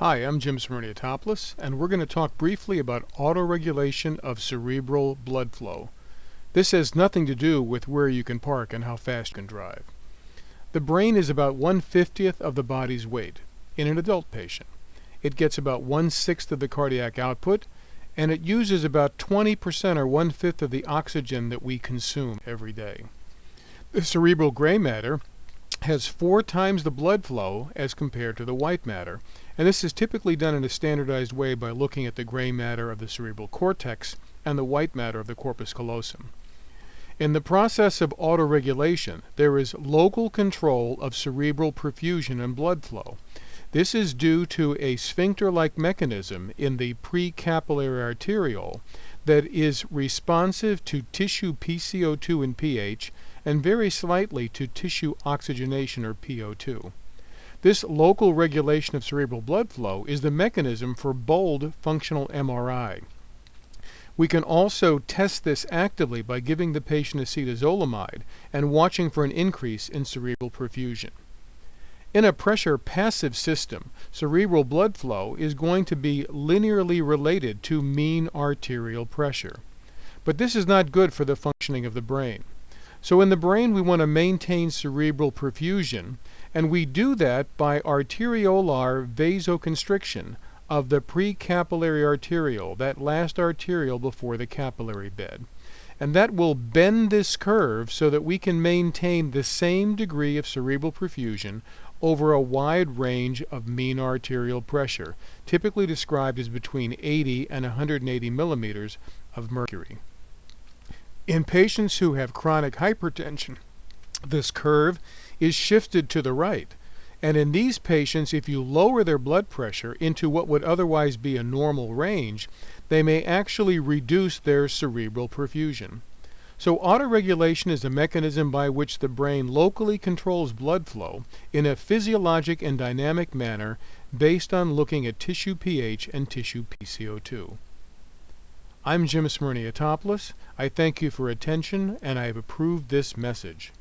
Hi, I'm Jim Smyrniotopoulos, and we're going to talk briefly about autoregulation of cerebral blood flow. This has nothing to do with where you can park and how fast you can drive. The brain is about one-fiftieth of the body's weight in an adult patient. It gets about one-sixth of the cardiac output, and it uses about 20% or one-fifth of the oxygen that we consume every day. The cerebral gray matter has four times the blood flow as compared to the white matter, and this is typically done in a standardized way by looking at the gray matter of the cerebral cortex and the white matter of the corpus callosum. In the process of autoregulation, there is local control of cerebral perfusion and blood flow. This is due to a sphincter-like mechanism in the precapillary arteriole that is responsive to tissue PCO2 and pH and very slightly to tissue oxygenation or PO2. This local regulation of cerebral blood flow is the mechanism for bold functional MRI. We can also test this actively by giving the patient acetazolamide and watching for an increase in cerebral perfusion. In a pressure passive system, cerebral blood flow is going to be linearly related to mean arterial pressure. But this is not good for the functioning of the brain. So in the brain we want to maintain cerebral perfusion and we do that by arteriolar vasoconstriction of the precapillary arteriole, that last arteriole before the capillary bed. And that will bend this curve so that we can maintain the same degree of cerebral perfusion over a wide range of mean arterial pressure, typically described as between 80 and 180 millimeters of mercury. In patients who have chronic hypertension, this curve is shifted to the right. And in these patients, if you lower their blood pressure into what would otherwise be a normal range, they may actually reduce their cerebral perfusion. So autoregulation is a mechanism by which the brain locally controls blood flow in a physiologic and dynamic manner based on looking at tissue pH and tissue PCO2. I'm Jim Smyrniotopoulos. I thank you for attention and I have approved this message.